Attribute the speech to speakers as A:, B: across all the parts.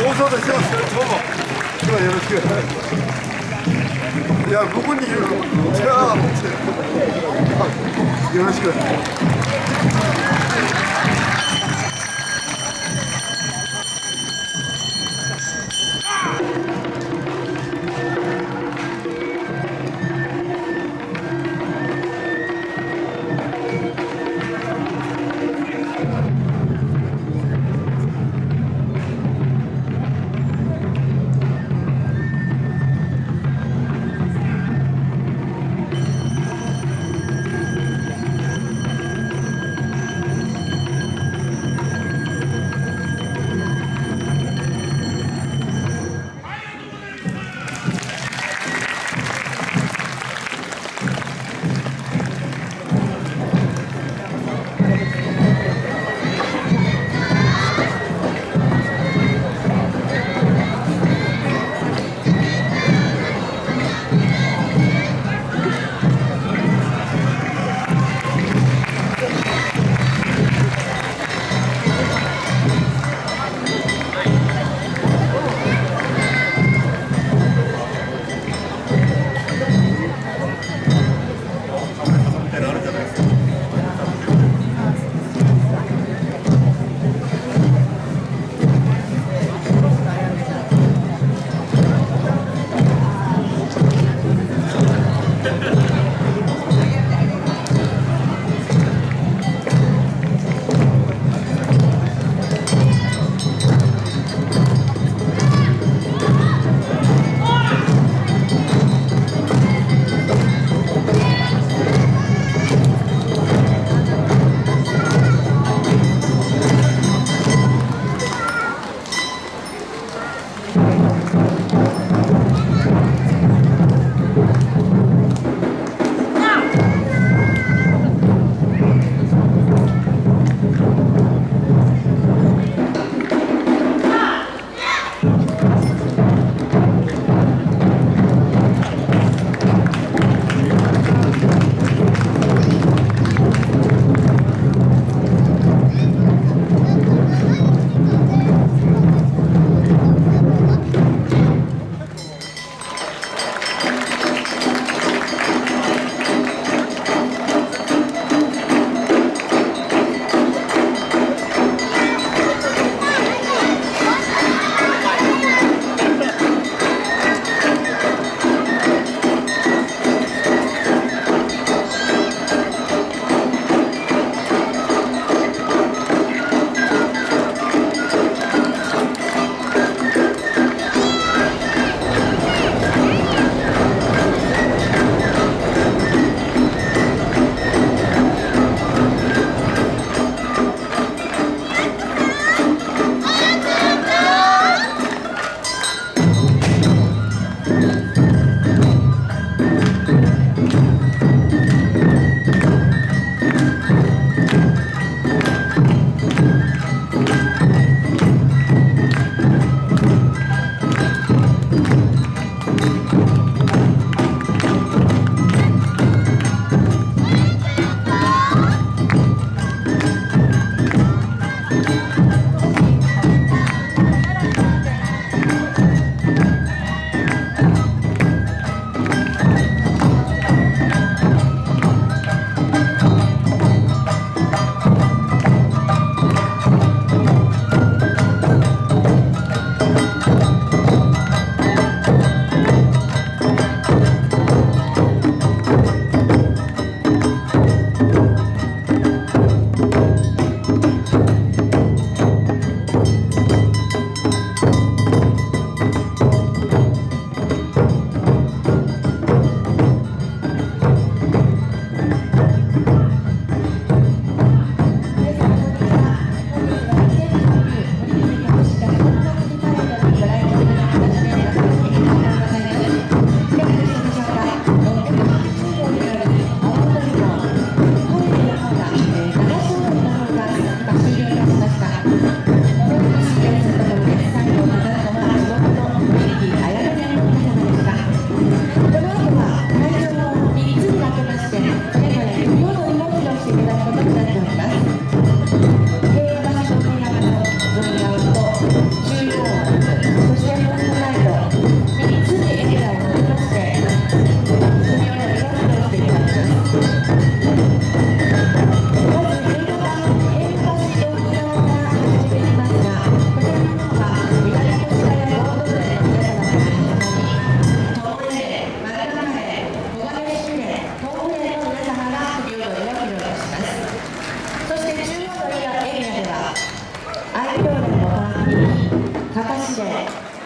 A: 大騒動してます。どうも。今日はよろしくいやここにいるのじゃあよろしく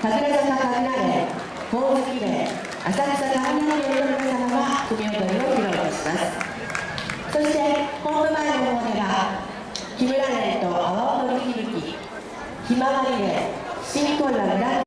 B: 神楽坂神楽連神月連浅草神楽連